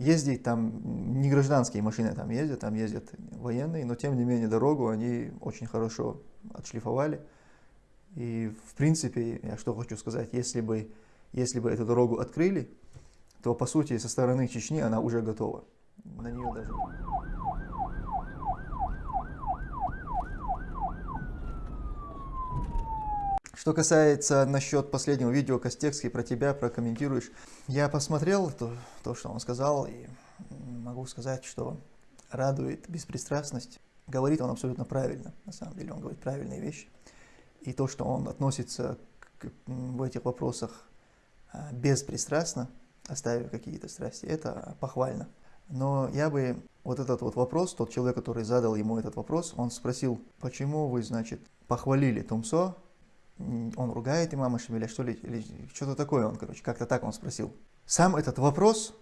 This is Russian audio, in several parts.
ездить там, не гражданские машины там ездят, там ездят военные, но тем не менее дорогу они очень хорошо отшлифовали. И в принципе, я что хочу сказать, если бы, если бы эту дорогу открыли, то по сути со стороны Чечни она уже готова. На нее даже... Что касается насчет последнего видео Костекский про тебя, прокомментируешь. Я посмотрел то, то, что он сказал, и могу сказать, что радует беспристрастность. Говорит он абсолютно правильно, на самом деле он говорит правильные вещи. И то, что он относится к, в этих вопросах а, беспристрастно, оставив какие-то страсти, это похвально. Но я бы вот этот вот вопрос, тот человек, который задал ему этот вопрос, он спросил, почему вы, значит, похвалили Тумсо, он ругает имама Шамиля, что ли, или что-то такое он, короче, как-то так он спросил. Сам этот вопрос,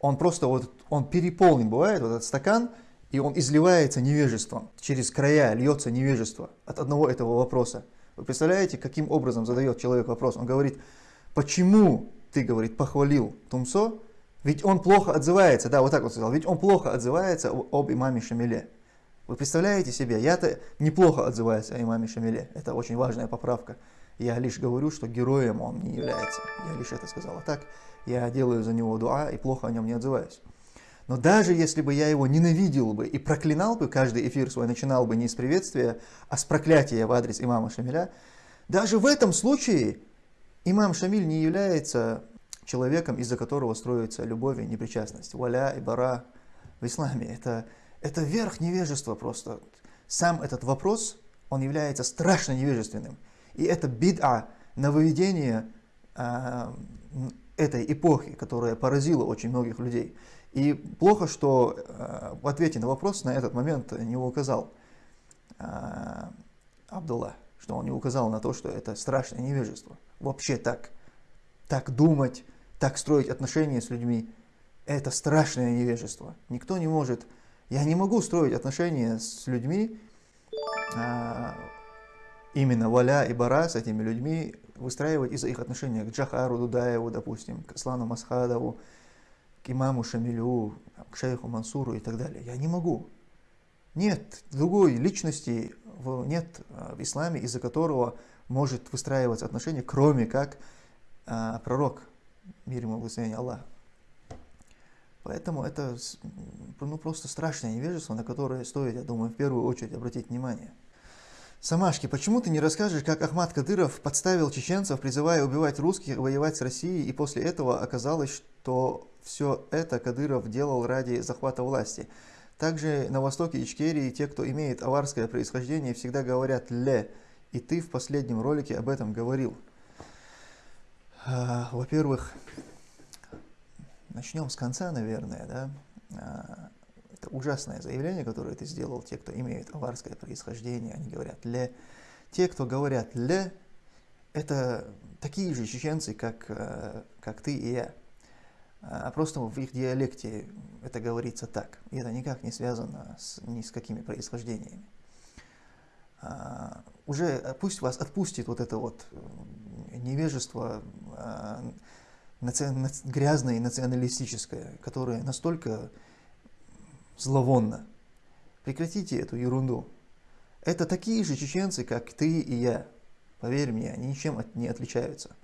он просто вот, он переполнен, бывает, вот этот стакан, и он изливается невежеством, через края льется невежество от одного этого вопроса. Вы представляете, каким образом задает человек вопрос? Он говорит, почему ты, говорит, похвалил Тумсо, ведь он плохо отзывается, да, вот так вот сказал, ведь он плохо отзывается об имаме Шамиле. Вы представляете себе, я-то неплохо отзываюсь о имаме Шамиле, это очень важная поправка. Я лишь говорю, что героем он не является. Я лишь это сказал. А так я делаю за него дуа и плохо о нем не отзываюсь. Но даже если бы я его ненавидел бы и проклинал бы, каждый эфир свой начинал бы не с приветствия, а с проклятия в адрес имама Шамиля, даже в этом случае имам Шамиль не является человеком, из-за которого строится любовь и непричастность. Валя и бара в исламе. Это это верх невежества просто. Сам этот вопрос, он является страшно невежественным. И это бид'a, нововведение э, этой эпохи, которая поразила очень многих людей. И плохо, что э, в ответе на вопрос на этот момент не указал э, Абдулла, что он не указал на то, что это страшное невежество. Вообще так, так думать, так строить отношения с людьми, это страшное невежество. Никто не может я не могу строить отношения с людьми, а, именно Валя и Бара с этими людьми, выстраивать из-за их отношения к Джахару Дудаеву, допустим, к Аслану Масхадову, к имаму Шамилю, к шейху Мансуру и так далее. Я не могу. Нет другой личности, нет а, в исламе, из-за которого может выстраиваться отношения, кроме как а, пророк, мир ему благословение Аллаха. Поэтому это ну, просто страшное невежество, на которое стоит, я думаю, в первую очередь обратить внимание. Самашки, почему ты не расскажешь, как Ахмад Кадыров подставил чеченцев, призывая убивать русских, воевать с Россией, и после этого оказалось, что все это Кадыров делал ради захвата власти? Также на востоке Ичкерии те, кто имеет аварское происхождение, всегда говорят «ле», и ты в последнем ролике об этом говорил. А, во-первых, Начнем с конца, наверное, да. А, это ужасное заявление, которое ты сделал. Те, кто имеет аварское происхождение, они говорят «ле». Те, кто говорят «ле», это такие же чеченцы, как, э, как ты и я. А просто в их диалекте это говорится так. И это никак не связано с, ни с какими происхождениями. А, уже пусть вас отпустит вот это вот невежество, наци... грязное и националистическое, которое настолько зловонно. Прекратите эту ерунду. Это такие же чеченцы, как ты и я. Поверь мне, они ничем не отличаются.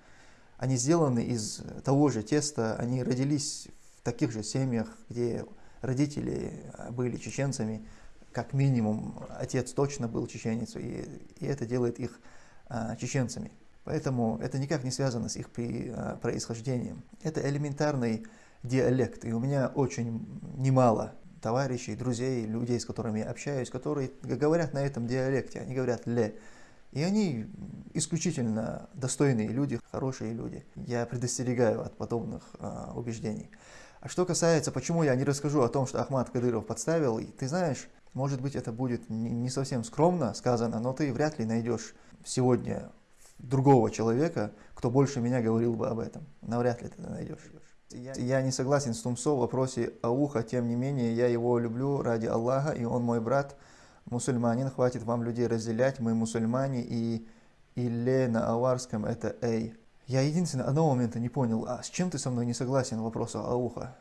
Они сделаны из того же теста, они родились в таких же семьях, где родители были чеченцами, как минимум отец точно был чеченец, и, и это делает их а, чеченцами. Поэтому это никак не связано с их а, происхождением. Это элементарный диалект. И у меня очень немало товарищей, друзей, людей, с которыми я общаюсь, которые говорят на этом диалекте. Они говорят «ле». И они исключительно достойные люди, хорошие люди. Я предостерегаю от подобных э, убеждений. А что касается, почему я не расскажу о том, что Ахмад Кадыров подставил, ты знаешь, может быть это будет не совсем скромно сказано, но ты вряд ли найдешь сегодня другого человека, кто больше меня говорил бы об этом. Навряд ли ты это найдешь. Я не согласен с Тумсо в вопросе Ауха, тем не менее, я его люблю ради Аллаха, и он мой брат, мусульманин, хватит вам людей разделять, мы мусульмане, и «иле» на аварском это «эй». Я единственное, одного момента не понял, а с чем ты со мной не согласен в вопросе Ауха?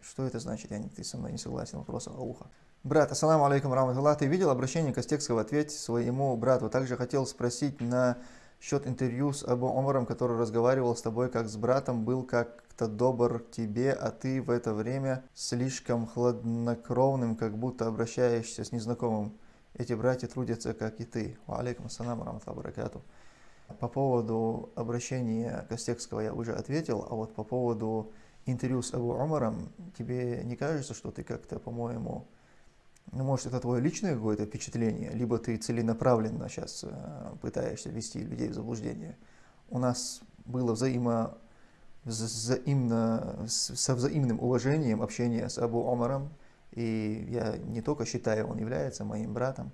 Что это значит? Я не, ты со мной не согласен, вопрос Ауха. Брат, ассаламу алейкум раматуллах. Ты видел обращение Костекского? Ответь своему брату. Также хотел спросить на счет интервью с Абу Омаром, который разговаривал с тобой как с братом, был как-то добр к тебе, а ты в это время слишком хладнокровным, как будто обращаешься с незнакомым. Эти братья трудятся, как и ты. Алейкум ассаламу раматуллах баракату. По поводу обращения Костекского я уже ответил, а вот по поводу интервью с Абу Омаром, тебе не кажется, что ты как-то, по-моему, может, это твое личное какое-то впечатление, либо ты целенаправленно сейчас э, пытаешься ввести людей в заблуждение. У нас было взаимо, взаимно, со взаимным уважением общение с Абу Омаром, и я не только считаю, он является моим братом.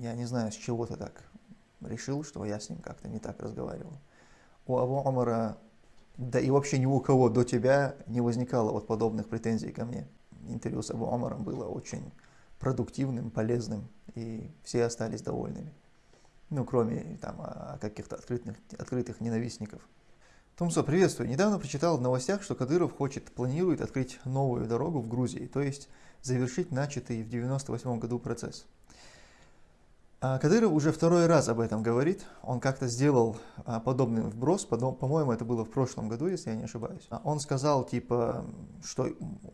Я не знаю, с чего ты так решил, что я с ним как-то не так разговаривал. У Абу Омара, да и вообще ни у кого до тебя не возникало вот подобных претензий ко мне интервью с Абу Омаром было очень продуктивным, полезным, и все остались довольными. Ну, кроме там а, каких-то открытых, открытых ненавистников. Томсо, приветствую. Недавно прочитал в новостях, что Кадыров хочет, планирует открыть новую дорогу в Грузии, то есть завершить начатый в 1998 году процесс. А Кадыров уже второй раз об этом говорит. Он как-то сделал а, подобный вброс, по-моему, это было в прошлом году, если я не ошибаюсь. А он сказал, типа, что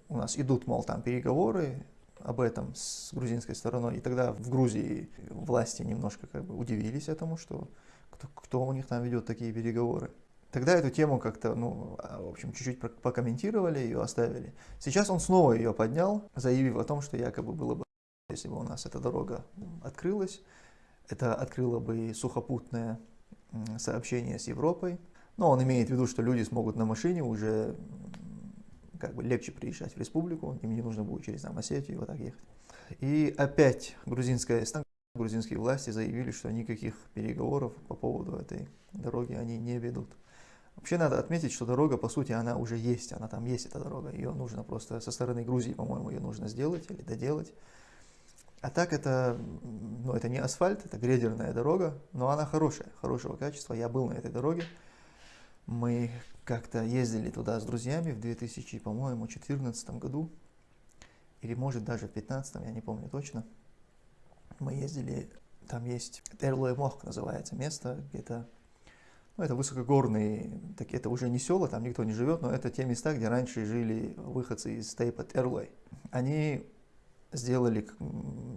у нас идут, мол, там переговоры об этом с грузинской стороной. И тогда в Грузии власти немножко как бы удивились этому, что кто, кто у них там ведет такие переговоры. Тогда эту тему как-то, ну, в общем, чуть-чуть прокомментировали, ее оставили. Сейчас он снова ее поднял, заявив о том, что якобы было бы, если бы у нас эта дорога открылась, это открыло бы сухопутное сообщение с Европой. Но он имеет в виду, что люди смогут на машине уже как бы легче приезжать в республику, им не нужно будет через там, Осетию вот так ехать. И опять грузинская грузинские власти заявили, что никаких переговоров по поводу этой дороги они не ведут. Вообще надо отметить, что дорога, по сути, она уже есть, она там есть, эта дорога. Ее нужно просто со стороны Грузии, по-моему, ее нужно сделать или доделать. А так это, ну, это не асфальт, это грейдерная дорога, но она хорошая, хорошего качества. Я был на этой дороге. Мы как-то ездили туда с друзьями в 2000, по-моему, 2014 году. Или может даже в 2015, я не помню точно. Мы ездили, там есть Эрлой Мох называется место, где-то ну, это высокогорные, так, это уже не села, там никто не живет, но это те места, где раньше жили выходцы из Тейпа Эрлой. Они сделали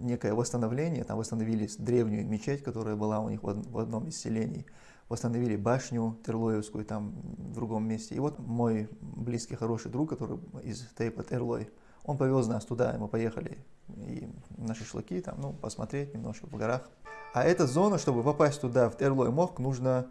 некое восстановление, там восстановили древнюю мечеть, которая была у них в одном из селений, восстановили башню Терлоевскую там в другом месте. И вот мой близкий, хороший друг, который из Тейпа Терлой, он повез нас туда, и мы поехали и на шашлыки, там, ну, посмотреть немножко в горах. А эта зона, чтобы попасть туда, в Терлой Мохк, нужно,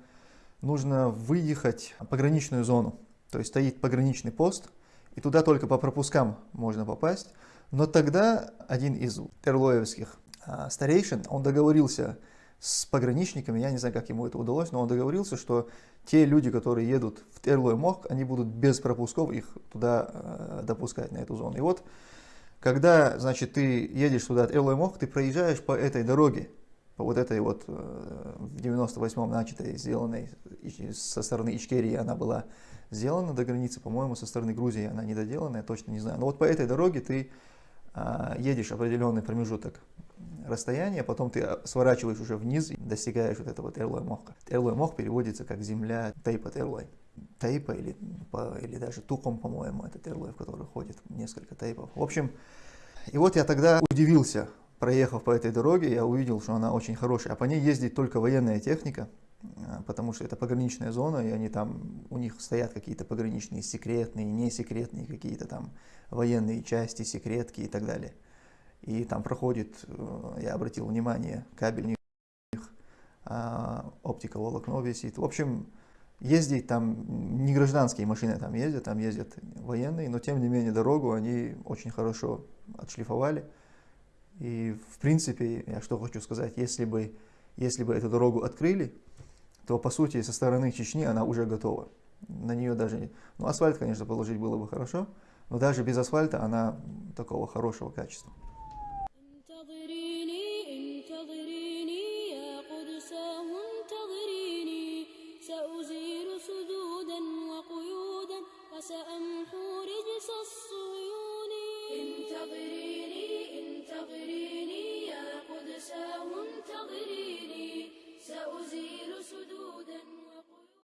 нужно выехать в пограничную зону. То есть стоит пограничный пост, и туда только по пропускам можно попасть. Но тогда один из терлоевских а, старейшин, он договорился с пограничниками, я не знаю, как ему это удалось, но он договорился, что те люди, которые едут в Терлой Мох, они будут без пропусков их туда э, допускать, на эту зону. И вот, когда, значит, ты едешь туда, Терлой Мох, ты проезжаешь по этой дороге, по вот этой вот э, в 98-м начатой, сделанной со стороны Ичкерии, она была сделана до границы, по-моему, со стороны Грузии она не доделана, я точно не знаю. Но вот по этой дороге ты а, едешь определенный промежуток расстояния, потом ты сворачиваешь уже вниз и достигаешь вот этого Терлой Мохка. Терлой Мох переводится как земля Тейпа Терлой. Тейпа или, или даже Туком, по-моему, это Терлой, в который ходит несколько тейпов. В общем, и вот я тогда удивился, проехав по этой дороге, я увидел, что она очень хорошая, а по ней ездит только военная техника, а, потому что это пограничная зона, и они там, у них стоят какие-то пограничные секретные, несекретные какие-то там военные части, секретки и так далее. И там проходит, э, я обратил внимание, кабель них, а, оптика волокно висит. В общем, ездить там не гражданские машины там ездят, там ездят военные, но тем не менее дорогу они очень хорошо отшлифовали. И в принципе, я что хочу сказать, если бы, если бы эту дорогу открыли, то по сути со стороны Чечни она уже готова. На нее даже, ну асфальт, конечно, положить было бы хорошо, но даже без асфальта она такого хорошего качества.